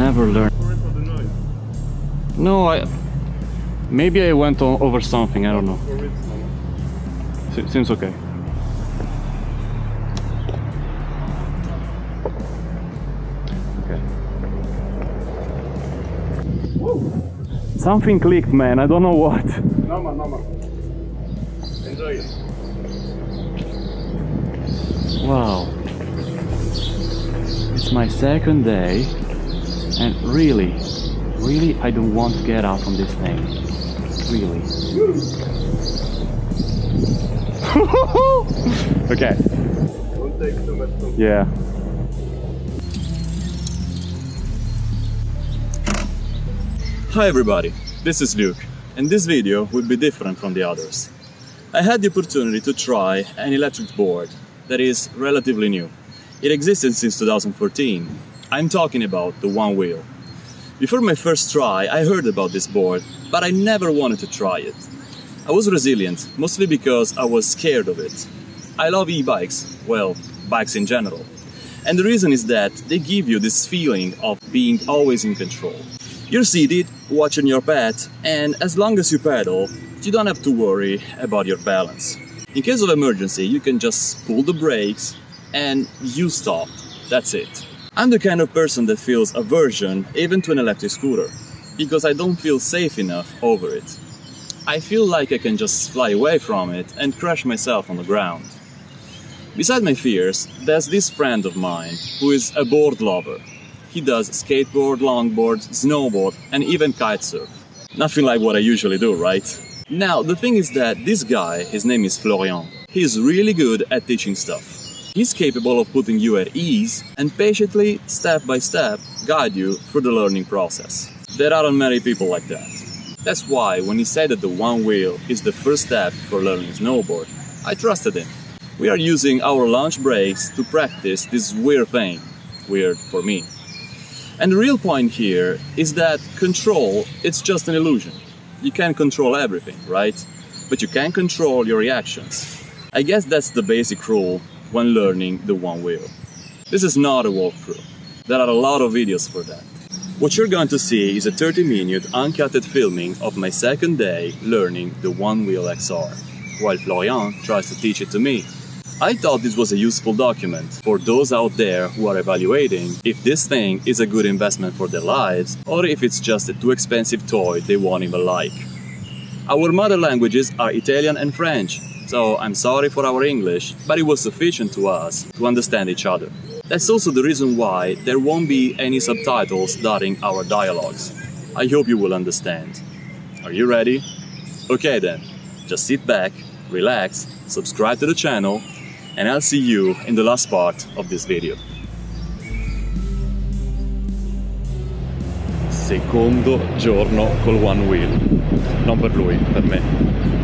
never learned. No, I. Maybe I went o- over something. I don't know. Se- seems okay. Okay. Something clicked, man. I don't know what. Normal, normal. Enjoy it. Wow. It's my second day, and really, really, I don't want to get out from this thing. Really. okay. Don't take too much time. Yeah. Hi everybody, this is Luke, and this video will be different from the others. I had the opportunity to try an electric board that is relatively new. It existed since 2014. I'm talking about the Onewheel. Before my first try, I heard about this board, but I never wanted to try it. I was resilient, mostly because I was scared of it. I love e-bikes, well, bikes in general. And the reason is that they give you this feeling of being always in control. You're seated, watching your pet, and as long as you pedal, you don't have to worry about your balance. In case of emergency, you can just pull the brakes and you stop. That's it. I'm the kind of person that feels aversion even to an electric scooter because I don't feel safe enough over it. I feel like I can just fly away from it and crash myself on the ground. Beside my fears, there's this friend of mine who is a board lover. He does skateboard, longboard, snowboard, and even kitesurf. Nothing like what I usually do, right? Now, the thing is that this guy, his name is Florian, he's really good at teaching stuff. He's capable of putting you at ease and patiently, step by step, guide you through the learning process. There aren't many people like that. That's why when he said that the Onewheel is the first step for learning snowboard, I trusted him. We are using our lunch breaks to practice this weird thing. Weird for me. And the real point here is that control it's just an illusion. You can't control everything, right? But you can control your reactions. I guess that's the basic rule when learning the Onewheel. This is not a walkthrough. There are a lot of videos for that. What you're going to see is a 30 minute uncutted filming of my second day learning the Onewheel XR, while Florian tries to teach it to me. I thought this was a useful document for those out there who are evaluating if this thing is a good investment for their lives or if it's just a too expensive toy they won't even like. Our mother languages are Italian and French, so I'm sorry for our English, but it was sufficient to us to understand each other. That's also the reason why there won't be any subtitles dotting our dialogues. I hope you will understand. Are you ready? Okay then, just sit back, relax, subscribe to the channel, and I'll see you in the last part of this video. Secondo giorno col one wheel. Non per lui, per me.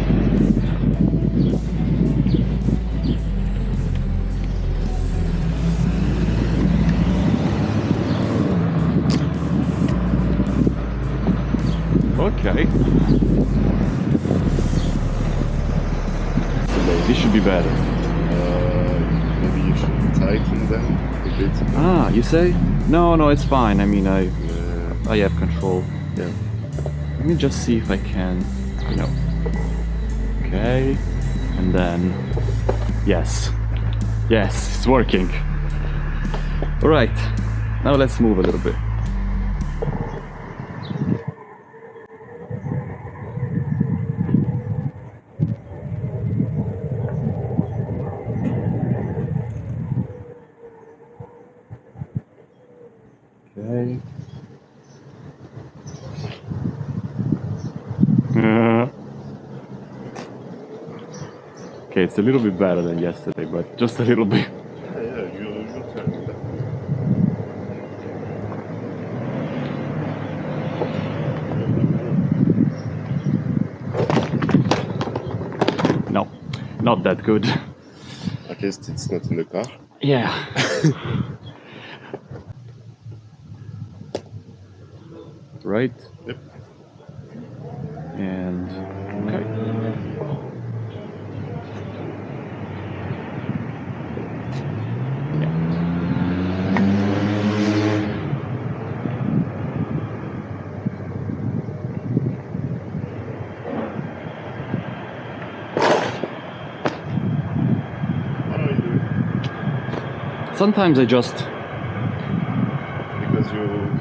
Say? No, no, it's fine. I mean, I I have control. Yeah. Let me just see if I can, you know. Okay. And then, yes. Yes, it's working. All right. Now let's move a little bit. Okay, it's a little bit better than yesterday, but just a little bit. yeah, yeah, you, you turn it back. No, not that good. At least it's not in the car. Yeah. right? Yep. And okay. Yeah. Sometimes I just Because you,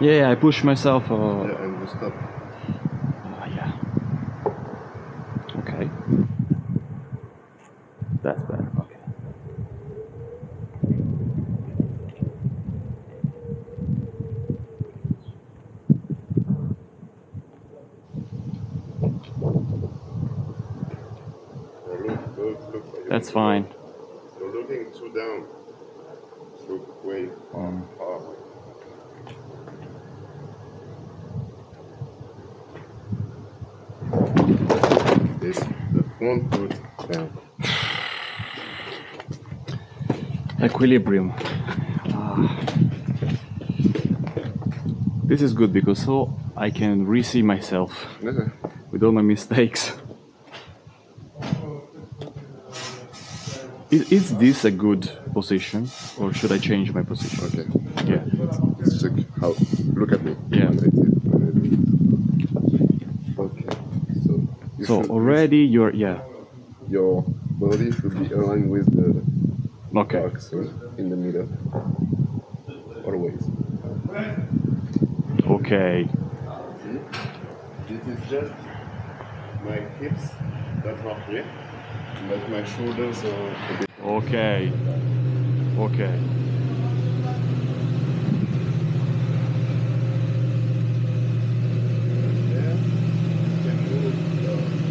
yeah I push myself. Uh, yeah, and you stop. Ah, yeah. Okay. That's better. Okay. That's fine. You're looking too down. Look way Um, up. This, front foot down. equilibrium. Ah. This is good because so I can re-see myself Okay. with all my mistakes. Is, is this a good position or should I change my position? Okay. Yeah. Let's check how. Look at me. Yeah. When I did- when I do it. Okay. So. You So should- already you're yeah. Your body should be aligned with the Okay. box in the middle. Always. Okay. This is just my hips that are here, but my shoulders are a bit. Okay. Okay. there. Can move down.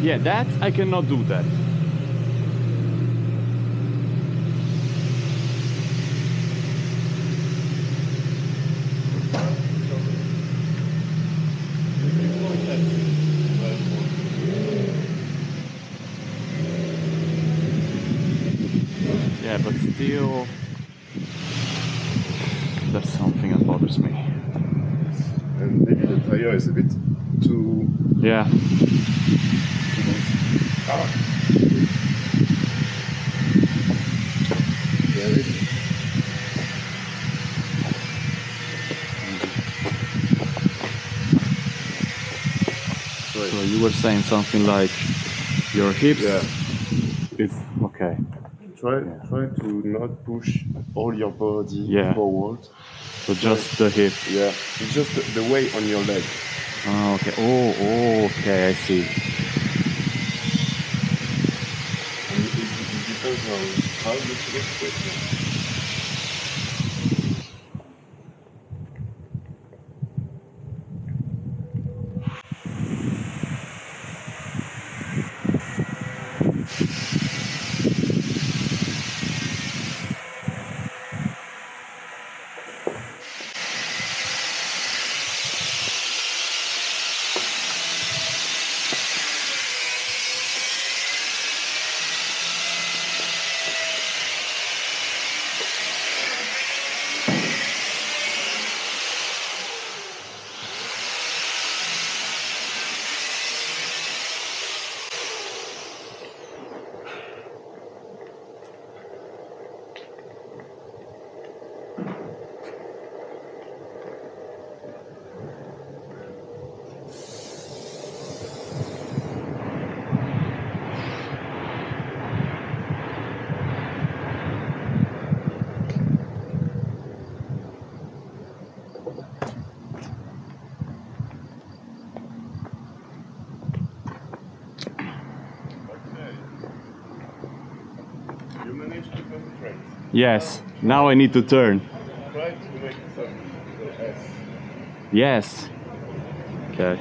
Yeah, that I cannot do that. Yeah, but still, that's something that bothers me. And maybe the tire is a bit too. Yeah. too loose. Ah. Get it? Right. So you were saying something like your hips. Yeah. It's okay. Try try to not push all your body Yeah. forward. So just the hip. Yeah, it's just the, the weight on your leg. Oh, okay. Oh, oh, okay. I see. And it, it, it depends on how you feel Yes. Now I need to turn. Try to make. Yes. Okay.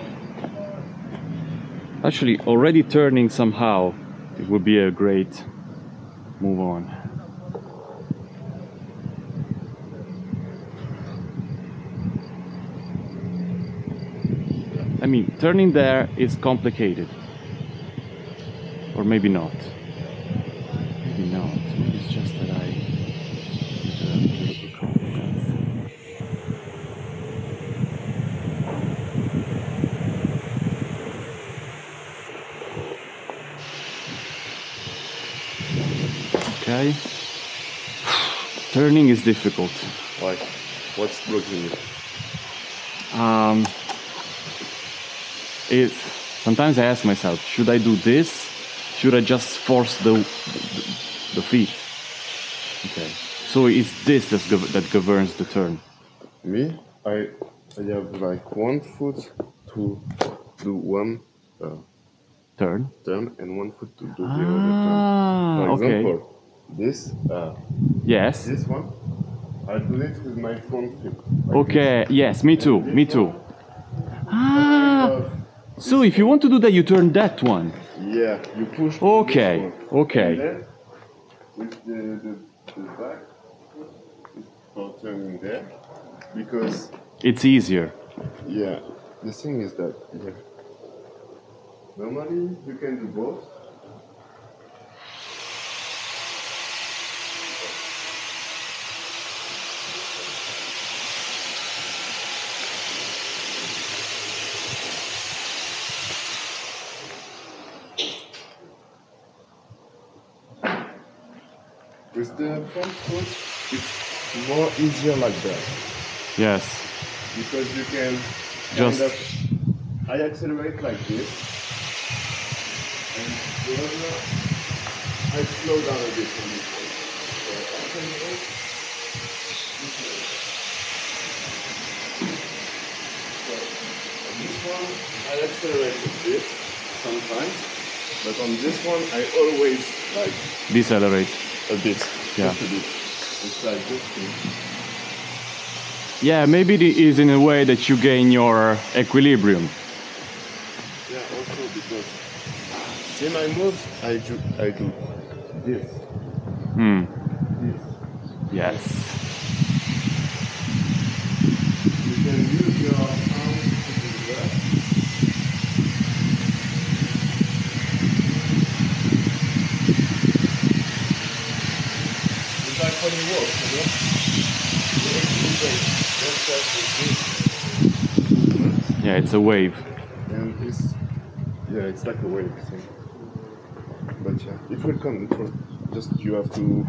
Actually, already turning somehow, it would be a great move on. I mean, turning there is complicated. Or maybe not. Maybe not. Maybe it's just that I need a little confidence. Okay. Turning is difficult. Why? What's blocking you? Um, it, sometimes I ask myself, should I do this? Should I just force the, the, the feet? Okay. So it's this that's gov- that governs the turn. Me, I, I have like one foot to do one uh, Turn. turn and one foot to do the other turn. Ah, For okay. This, uh, Yes. this one, I do it with my phone like Okay. Yes. Me too. Me too. Ah. So if you want to do that, you turn that one. yeah, you push. Okay, this okay. Then, with the, the, the back foot, it's for turning there. Because, It's easier. yeah, the thing is that, yeah, normally you can do both. The front foot, it's more easier like that Yes. because you can Just- kind of. I accelerate like this, and the other I slow down a bit this. So accelerate. this way. So on this one I accelerate a bit sometimes, but on this one I always like Decelerate. a bit, Yeah. just a bit. It's like this. thing. Yeah. Maybe it is in a way that you gain your equilibrium. Yeah, also because see my moves, I do I do this, Hmm. this. Yes. You can use your arms to do that. It's like when you know? You activate yourself with this movement. Yeah. It's a wave. And this, yeah, it's like a wave thing. But yeah, it will come. It will just you have to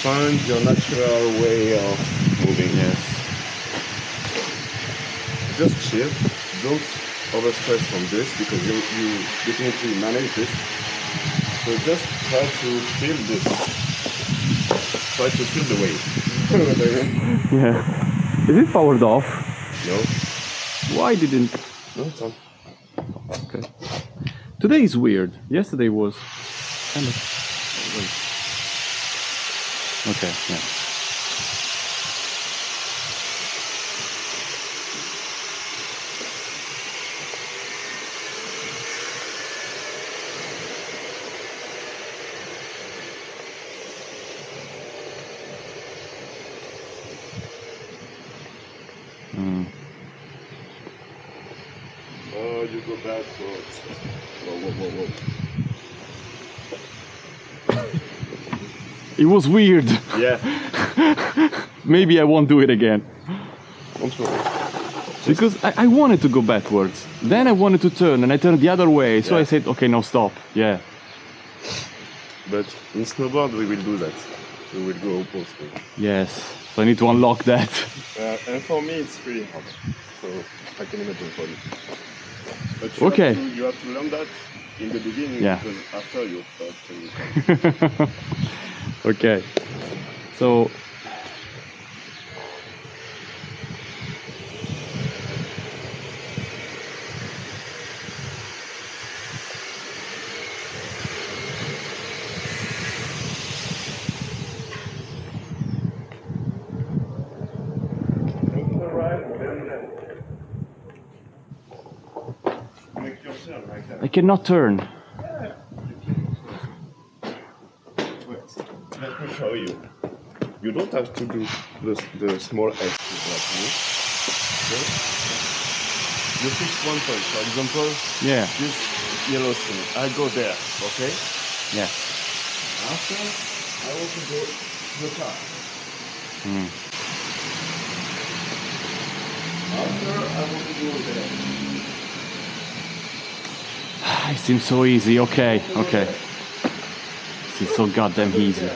find your natural way of moving. Yes. Just chill. Don't overstress from this because you you definitely manage this. So just try to feel this. Try to feel the wave. You know what I mean? Yeah. Is it powered off? No, Why didn't? no, it's on. Okay. Today is weird. Yesterday was kind of. Okay. Yeah. Mm. Go. Whoa, whoa, whoa, whoa. It was weird. Yeah. Maybe I won't do it again. Because I, I wanted to go backwards. Then I wanted to turn and I turned the other way. So I said, okay, now stop. Yeah. But in snowboard we will do that. We will go opposite. Yes. So I need to unlock that. Uh, and for me it's really hard. So I can imagine for you. But you Okay. Have to, you have to learn that in the beginning Yeah. because after you start okay. So. Look to the right, then uh, make your turn like that. I cannot turn. Let me show you. You don't have to do the, the small X like me. Okay? You fix one point. For example, Yeah. this yellow thing. I go there, okay? Yes. After, I want to go to the car. Mm. After, I want to go there. It seems so easy. Okay. Okay. It seems so goddamn easy.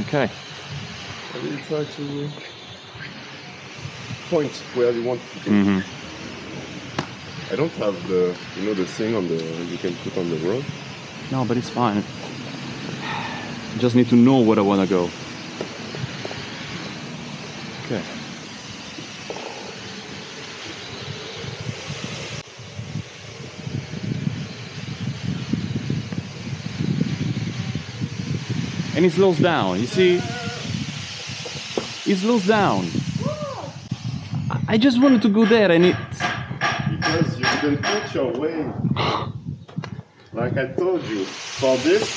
Okay. I will try to point where you want to go. hmm I don't have the you know the thing on the you can put on the road. No, but it's fine. Just need to know where I wanna go. And it slows down, you see? It slows down. I- just wanted to go there and it Because you didn't put your way. Like I told you, for this,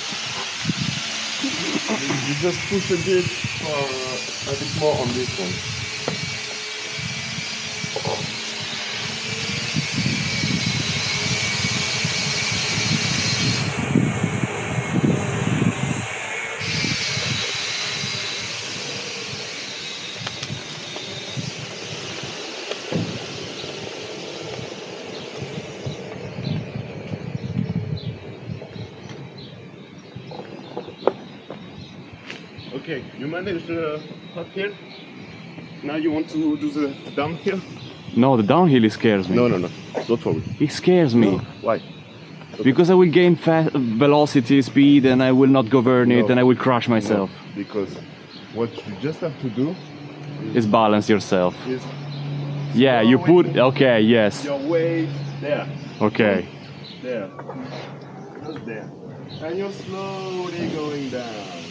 you you just push a bit, uh, a bit more on this one. Okay, you managed the uphill. Now you want to do the downhill? No, the downhill scares me. No, no, no. Don't me. It scares me. Why? Because I will gain fa- velocity, speed, and I will not govern it, and I will crash myself. No, because what you just have to do Is balance yourself. is Yeah, you put. Okay, yes. your weight there, Okay. there, just there, and you're slowly going down.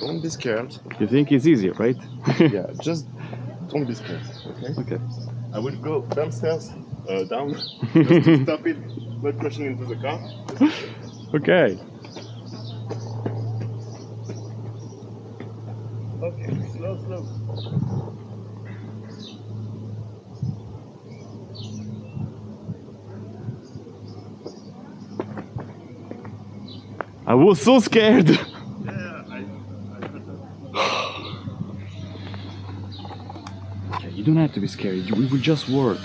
Don't be scared. You think it's easy, right? yeah, just don't be scared. Okay. okay. I will go downstairs, uh, down, just to stop it, not crashing into the car. Okay. Okay, slow, slow. I was so scared. Yeah, I, I Okay, you don't have to be scared. It will just work.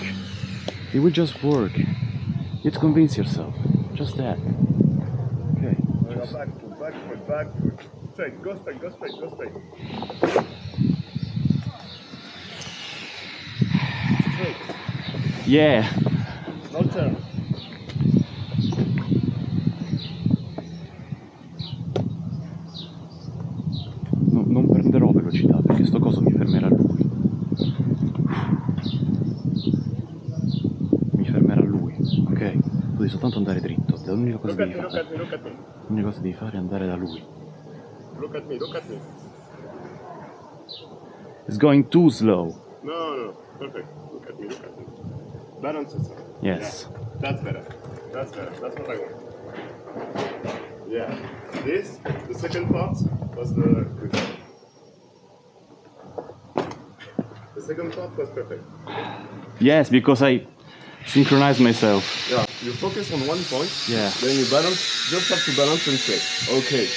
It will just work. You have to convince yourself. Just that. Okay. Go back to back foot, back foot. Straight, go straight, go straight, go straight. Straight, Yeah. no turn. No- non prenderò velocità perché sto coso mi fermerà lui. Mi fermerà lui. Ok. Tu devi soltanto andare dritto. L'unica cosa Look at me, look at me, look. L'unica cosa devi fare è andare da lui. Look at me, look at me. It's going too slow. No, no. Perfect. Look at me, look at me. Balance yourself. Yes. Yeah, that's better. That's better. That's what I want. Yeah. This, the second part, was the. The second part was perfect. Yes, because I synchronized myself. Yeah. You focus on one point. Yeah. Then you balance. Just have to balance and say, okay,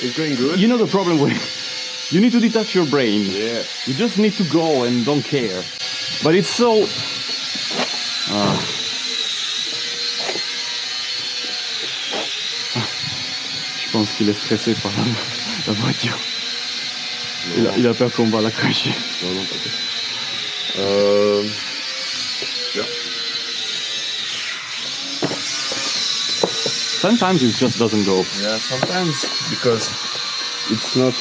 it's going good. You know the problem with you need to detach your brain. yeah. You just need to go and don't care. But it's so. Ah. Je pense qu'il est stressé par la, la voiture. Il a, il a peur qu'on va la cracher. Non, non, pas Euh... Sometimes it just doesn't go. Yeah, sometimes because it's not.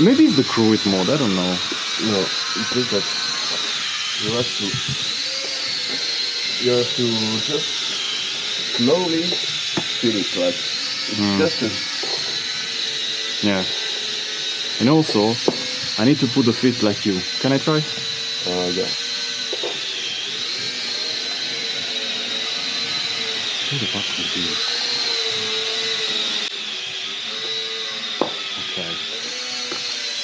Maybe it's the cruise mode, I don't know. No, it's just that you have to. You have to just slowly feel it, like it's Mm. just a. Yeah. And also, I need to put the feet like you. Can I try? Uh, yeah. Who the fuck would do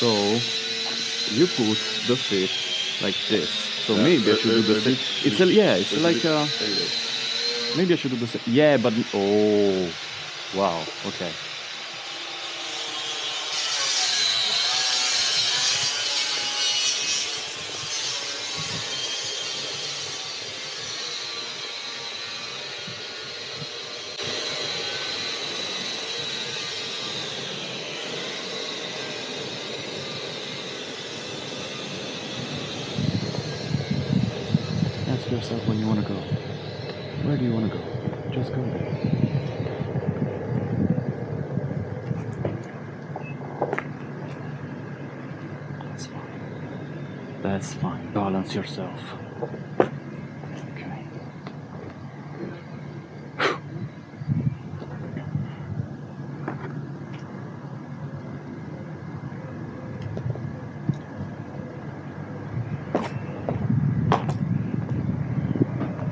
So you put the feet like this. So Yeah, maybe I should do the same. It's a yeah. It's like a. Uh, maybe I should do the same. Yeah, but oh, wow. Okay. Ask yourself when you want to go. Where do you want to go? Just go there. That's fine. That's fine. Balance yourself. Okay.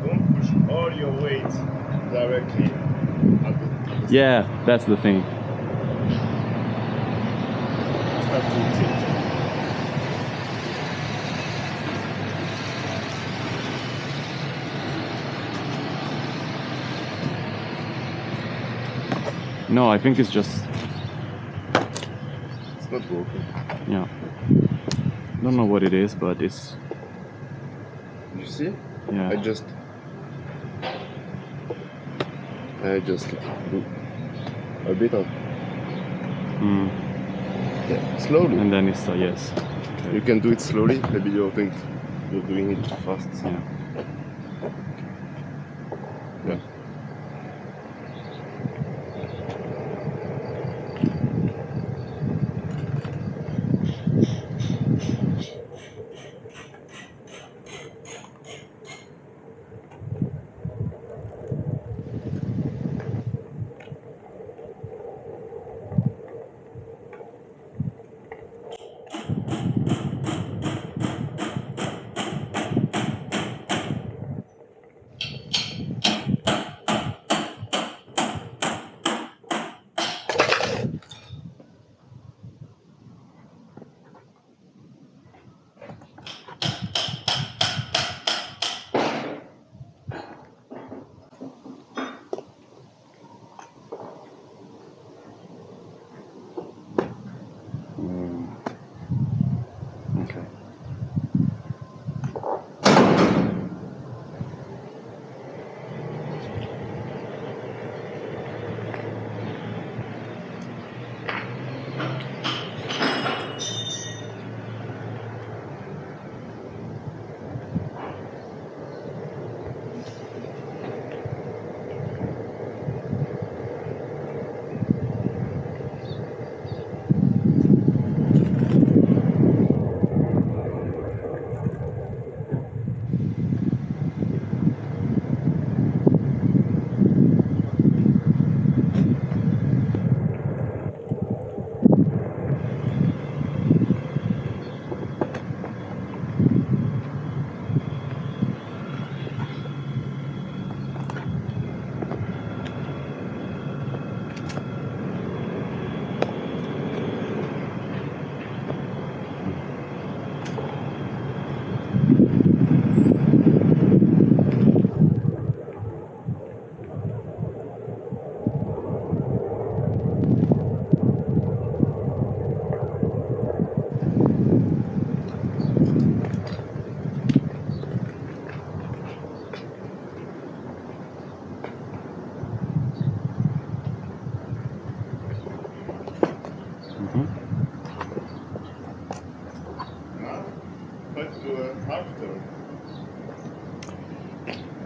Don't push all your weight directly at the, at the Yeah, that's the thing. start to tilt. No, I think it's just It's not working. yeah. Don't know what it is, but it's You see? yeah. I just I just do a bit of Mm. yeah, slowly. And then it's a yes. You can do it slowly. Maybe you think you're doing it fast. Yeah. Let's do a half turn.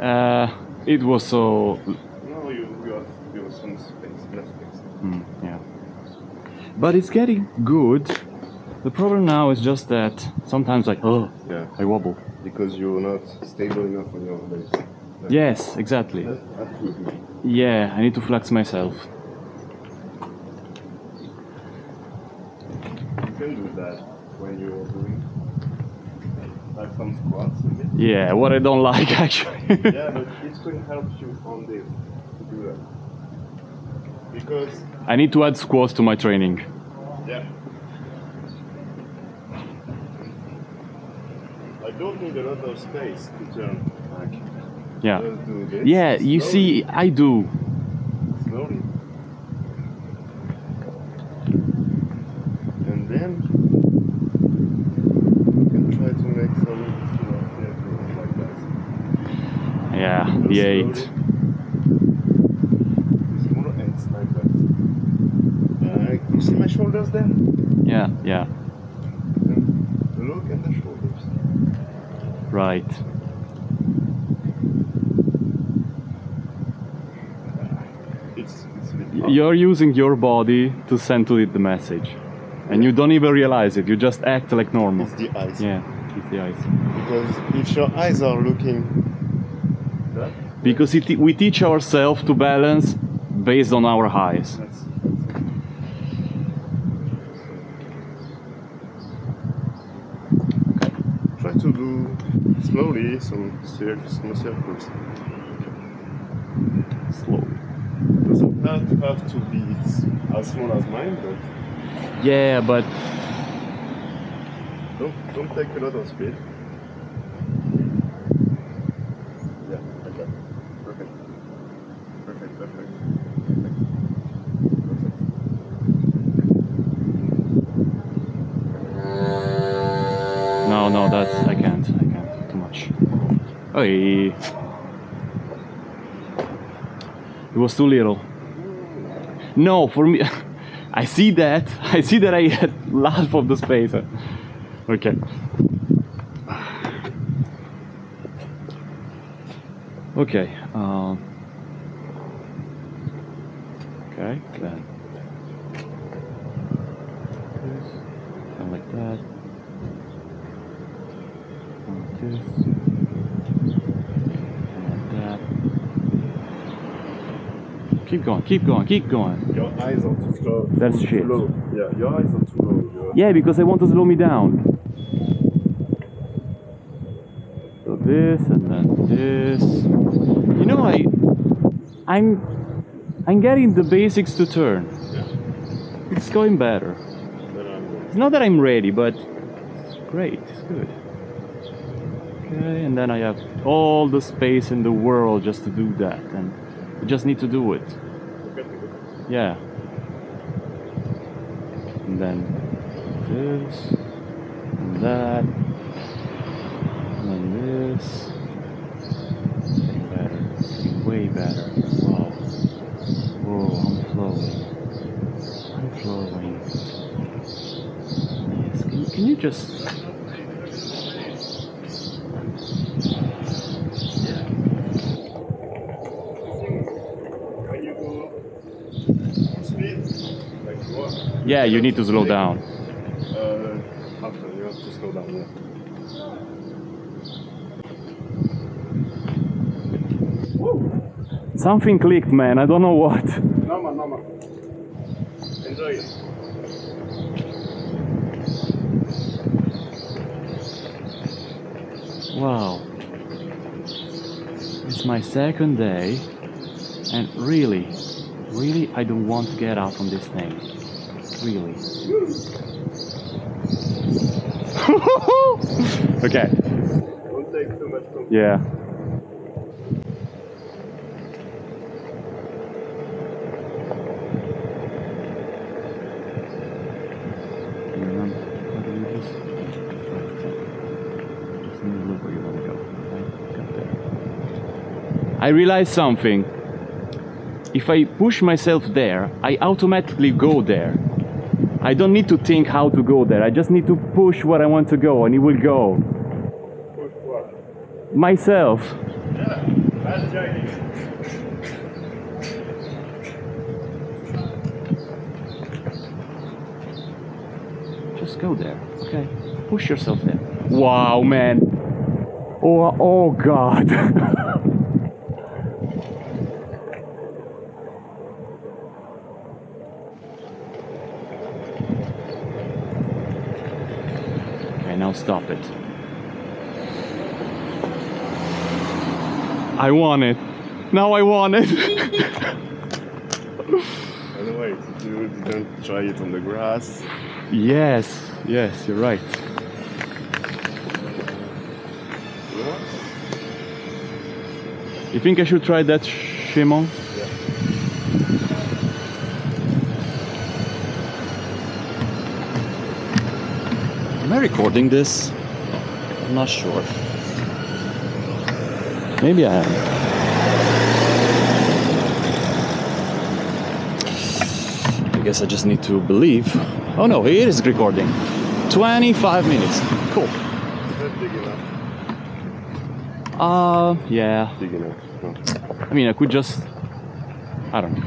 Uh, it was so Now you got you some space, less space. Mm, yeah. But it's getting good. The problem now is just that sometimes like oh Yeah. I wobble. Because you're not stable enough on your base. Yes, exactly. That, that would be. Yeah, I need to flex myself. You can do that when you're doing like some squats a bit. Yeah, what I don't like actually. yeah, but it's going to help you on this to do that. Because, I need to add squats to my training. yeah. I don't need a lot of space to turn back. Yeah. Just do this. Yeah, you see, I do. Slowly. And then you can try to make some you know, circles like that. Yeah, Just the eight. slowly. Small ends like that. Uh, you see my shoulders there? Yeah, yeah, look at the shoulders. right. It's, it's a bit Y- hard. You're using your body to send to it the message. And you don't even realize it, you just act like normal. It's the eyes. Yeah, it's the eyes. Because if your eyes are looking that, Because it, we teach ourselves to balance based on our eyes. that's, that's it. Try to do slowly some cir- small circles. Slowly. Doesn't have to have to be as small as mine, but Yeah, but don't don't take a lot of speed. Yeah, like that. Perfect. Perfect, perfect. Perfect. Perfect. no, no, that's I can't. I can't. Too much. Hey. It was too little. No, for me, I see that. I see that I had half of the space. Okay. Okay. Um, okay. Then. Like that. And this. And like that. Keep going. Keep going. Keep going. Your eyes are too slow. That's too shit. Low. Yeah, your eyes are too low. Your- Yeah, because I want to slow me down. So this and then this. You know, I, I'm, I'm getting the basics to turn. Yeah. It's going better. It's not that I'm ready, but great, it's good. Okay, and then I have all the space in the world just to do that, and I just need to do it. Yeah. And then this, and that, and then this. Better. Way better. Wow. Whoa, I'm flowing. I'm flowing. Yes. Can can you just? When you go speed, like you are, Yeah, you need to slow down. Uh, after you have to slow down. Yeah. Something clicked, man. I don't know what. Normal, normal. Enjoy it. Wow. It's my second day, and really, really, I don't want to get out from this thing. Really. okay. Don't take too much. Yeah. I realized something. If I push myself there, I automatically go there. I don't need to think how to go there. I just need to push where I want to go, and it will go. Push what? Myself. Yeah, that's. Just go there, okay? Push yourself there. Wow, man. Oh, oh God. okay, now stop it. I want it. Now I want it. Anyway, you didn't try it on the grass. yes, yes, you're right. You think I should try that Shimon? Yeah. Am I recording this? I'm not sure. Maybe I am. I guess I just need to believe. Oh no, it is recording. 25 minutes. Cool. Is that big enough? Uh, yeah. Big enough. I mean, I could just. I don't know.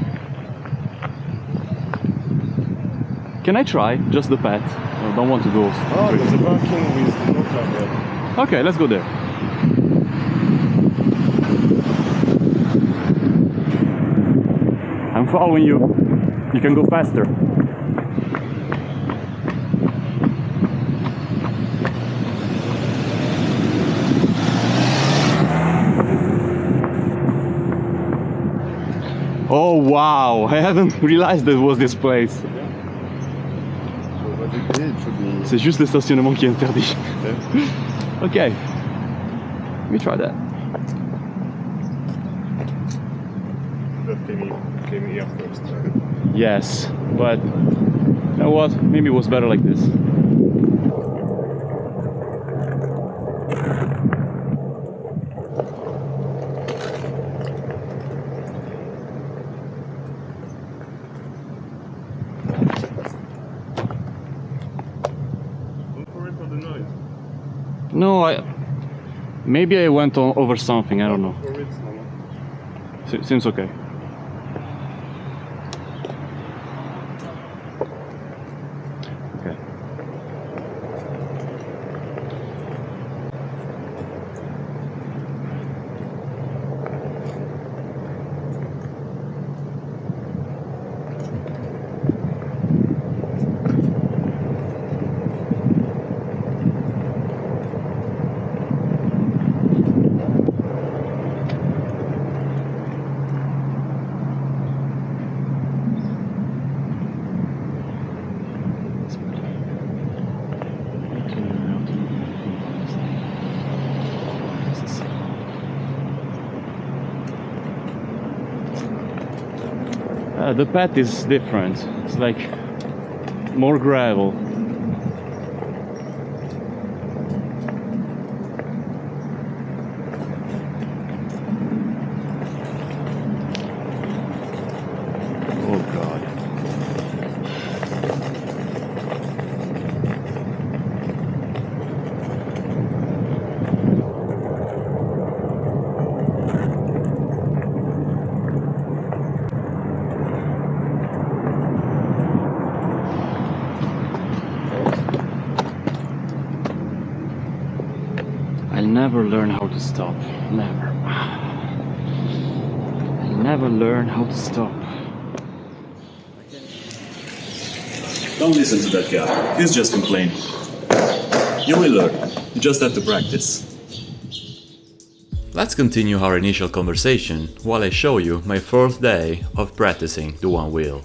Can I try just the path? I don't want to go. Oh, there's a parking with no. Okay, let's go there. Following you. You can go faster. Oh wow, I hadn't realized there was this place. So basically, it should be. C'est juste le stationnement qui est interdit. Okay. Let me try that. That came, in, came here first. Yes, but you know what? Maybe it was better like this. Don't worry for the noise. No, I. Maybe I went on over something. I don't know. For it, no, no. Se- seems. Okay. The path is different. It's like more gravel. Oh god. I'll never learn how to stop. Never. I'll never learn how to stop. Don't listen to that guy. He's just complaining. You will learn. You just have to practice. Let's continue our initial conversation while I show you my fourth day of practicing the Onewheel.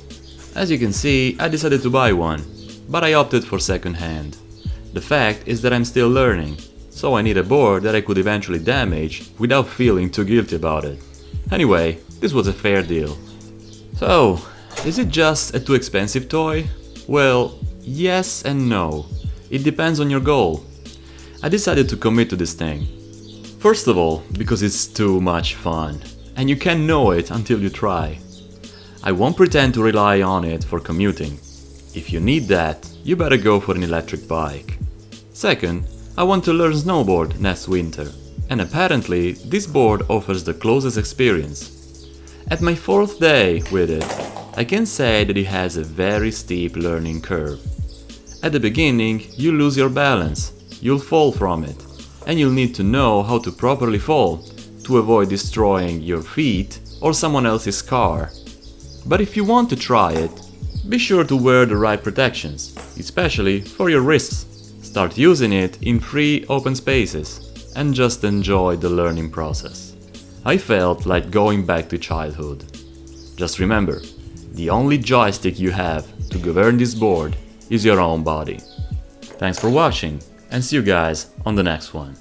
As you can see, I decided to buy one, but I opted for second hand. The fact is that I'm still learning, so I need a board that I could eventually damage without feeling too guilty about it. Anyway, this was a fair deal. So, is it just a too expensive toy? Well, yes and no. It depends on your goal. I decided to commit to this thing. First of all, because it's too much fun, and you can't know it until you try. I won't pretend to rely on it for commuting. If you need that, you better go for an electric bike. Second, I want to learn snowboard next winter, and apparently this board offers the closest experience. At my fourth day with it, I can say that it has a very steep learning curve. At the beginning, you lose your balance, you'll fall from it, and you'll need to know how to properly fall to avoid destroying your feet or someone else's car. But if you want to try it, be sure to wear the right protections, especially for your wrists. Start using it in free open spaces and just enjoy the learning process. I felt like going back to childhood. Just remember, the only joystick you have to govern this board is your own body. Thanks for watching and see you guys on the next one.